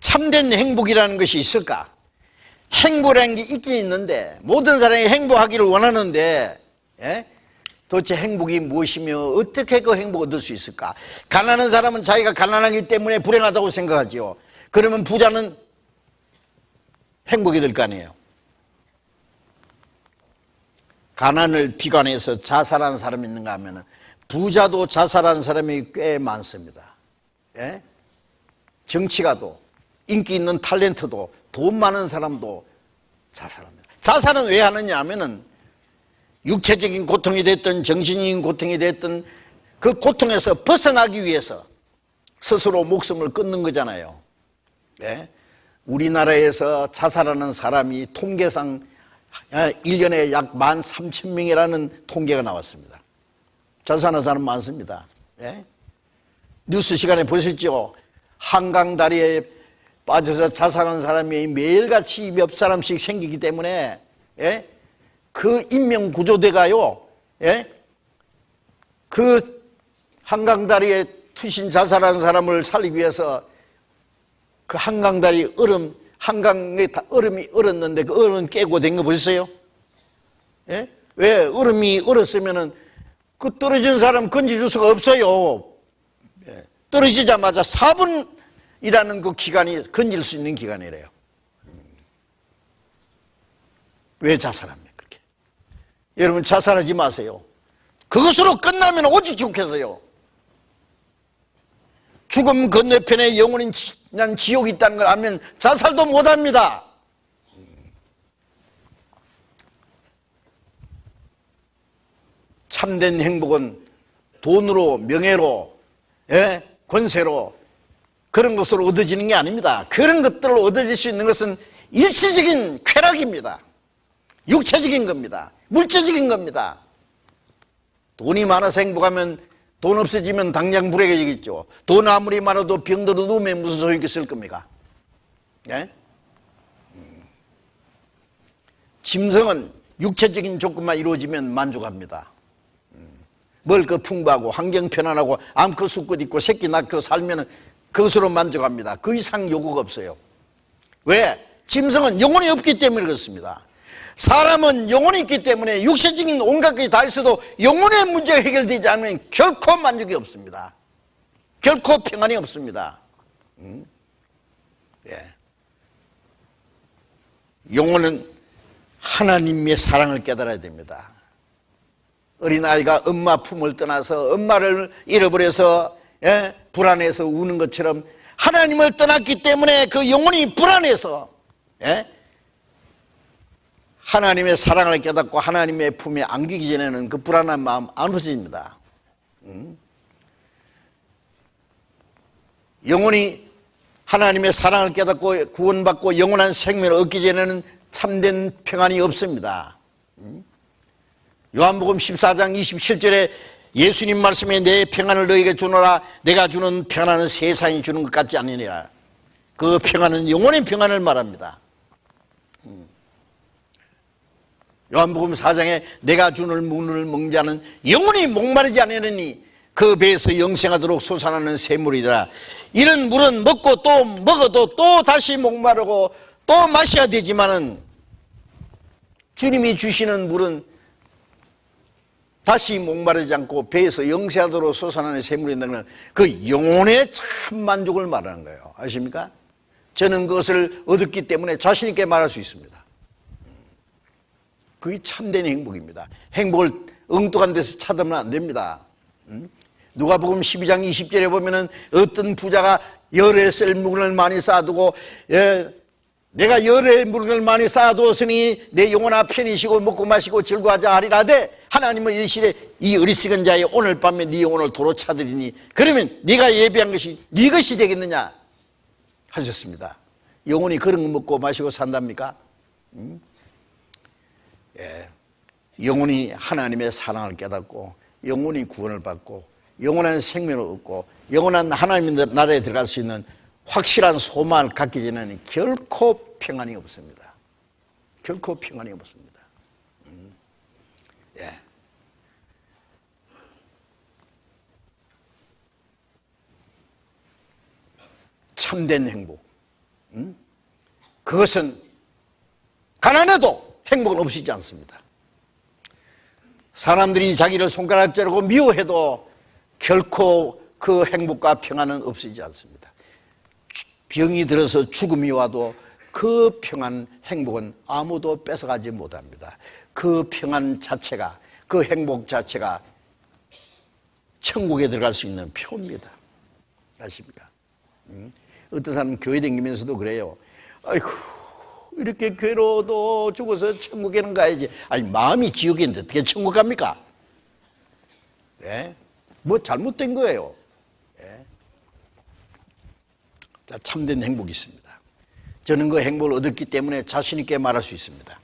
참된 행복이라는 것이 있을까? 행복이라는 게 있긴 있는데 모든 사람이 행복하기를 원하는데 예? 도대체 행복이 무엇이며 어떻게 그 행복 을 얻을 수 있을까? 가난한 사람은 자기가 가난하기 때문에 불행하다고 생각하지요. 그러면 부자는 행복이 될 거 아니에요. 가난을 비관해서 자살한 사람이 있는가 하면 부자도 자살한 사람이 꽤 많습니다. 예? 정치가도 인기 있는 탤런트도 돈 많은 사람도 자살합니다. 자살은 왜 하느냐 하면은 육체적인 고통이 됐든 정신적인 고통이 됐든 그 고통에서 벗어나기 위해서 스스로 목숨을 끊는 거잖아요. 네? 우리나라에서 자살하는 사람이 통계상 1년에 약 1만 3천 명이라는 통계가 나왔습니다. 자살하는 사람 많습니다. 네? 뉴스 시간에 보셨죠? 한강 다리에 빠져서 자살하는 사람이 매일같이 몇 사람씩 생기기 때문에 예? 그 인명 구조대가요. 예? 그 한강다리에 투신 자살한 사람을 살리기 위해서 그 한강다리 얼음 한강에 다 얼음이 얼었는데 그 얼음 깨고 된 거 보셨어요? 예? 왜 얼음이 얼었으면은 그 떨어진 사람 건져줄 수가 없어요. 예. 떨어지자마자 4분 이라는 그 기간이 건질 수 있는 기간이래요. 왜 자살합니까? 여러분 자살하지 마세요. 그것으로 끝나면 오직 지옥에서요. 죽음 건너편에 영원히 난 지옥이 있다는 걸 알면 자살도 못합니다. 참된 행복은 돈으로 명예로 예? 권세로 그런 것으로 얻어지는 게 아닙니다. 그런 것들을 얻어질 수 있는 것은 일시적인 쾌락입니다. 육체적인 겁니다. 물질적인 겁니다. 돈이 많아서 행복하면 돈 없어지면 당장 불행해지겠죠. 돈 아무리 많아도 병들어 누우면 무슨 소용이 있을 겁니까? 예? 음. 짐승은 육체적인 조건만 이루어지면 만족합니다. 음. 먹을 풍부하고 환경 편안하고 암컷 수컷 있고 새끼 낳고 살면 그것으로 만족합니다. 그 이상 요구가 없어요. 왜? 짐승은 영혼이 없기 때문에 그렇습니다. 사람은 영혼이 있기 때문에 육체적인 온갖 것이 다 있어도 영혼의 문제가 해결되지 않으면 결코 만족이 없습니다. 결코 평안이 없습니다. 음? 예. 영혼은 하나님의 사랑을 깨달아야 됩니다. 어린아이가 엄마 품을 떠나서 엄마를 잃어버려서 예? 불안해서 우는 것처럼 하나님을 떠났기 때문에 그 영혼이 불안해서 예? 하나님의 사랑을 깨닫고 하나님의 품에 안기기 전에는 그 불안한 마음 안 없어집니다. 음? 영혼이 하나님의 사랑을 깨닫고 구원받고 영원한 생명을 얻기 전에는 참된 평안이 없습니다. 음? 요한복음 14장 27절에 예수님 말씀에 내 평안을 너에게 주노라. 내가 주는 평안은 세상이 주는 것 같지 않으니라. 그 평안은 영혼의 평안을 말합니다. 요한복음 4장에 내가 주는 문을 먹자는 영원히 목마르지 않으니 그 배에서 영생하도록 솟아나는 샘물이더라. 이런 물은 먹고 또 먹어도 또 다시 목마르고 또 마셔야 되지만은 주님이 주시는 물은 다시 목마르지 않고 배에서 영생하도록 솟아나는 샘물이 있다는 그 영혼의 참 만족을 말하는 거예요 아십니까? 저는 그것을 얻었기 때문에 자신 있게 말할 수 있습니다 그게 참된 행복입니다. 행복을 엉뚱한 데서 찾으면 안 됩니다. 누가복음 12장 20절에 보면 은 어떤 부자가 열에 쓸 물건을 많이 쌓아두고 예, 내가 열에 물건을 많이 쌓아두었으니 내 영혼아 편히 쉬고 먹고 마시고 즐거워하자 하리라되 하나님은 이르시되 이 어리석은 자의 오늘 밤에 네 영혼을 도로 차들이니 그러면 네가 예비한 것이 네 것이 되겠느냐 하셨습니다. 영혼이 그런 거 먹고 마시고 산답니까? 음? 예, 영혼이 하나님의 사랑을 깨닫고 영혼이 구원을 받고 영원한 생명을 얻고 영원한 하나님의 나라에 들어갈 수 있는 확실한 소망을 갖기 전에는 결코 평안이 없습니다. 결코 평안이 없습니다. 음. 예. 참된 행복. 음? 그것은 가난해도 행복은 없어지지 않습니다. 사람들이 자기를 손가락질하고 미워해도 결코 그 행복과 평안은 없어지지 않습니다. 병이 들어서 죽음이 와도 그 평안, 행복은 아무도 뺏어가지 못합니다. 그 평안 자체가, 그 행복 자체가 천국에 들어갈 수 있는 표입니다. 아십니까? 음? 어떤 사람은 교회 다니면서도 그래요. 아이고, 이렇게 괴로워도 죽어서 천국에는 가야지. 아니, 마음이 지옥인데 어떻게 천국 갑니까? 예? 뭐 잘못된 거예요. 예? 자, 참된 행복이 있습니다. 저는 그 행복을 얻었기 때문에 자신 있게 말할 수 있습니다.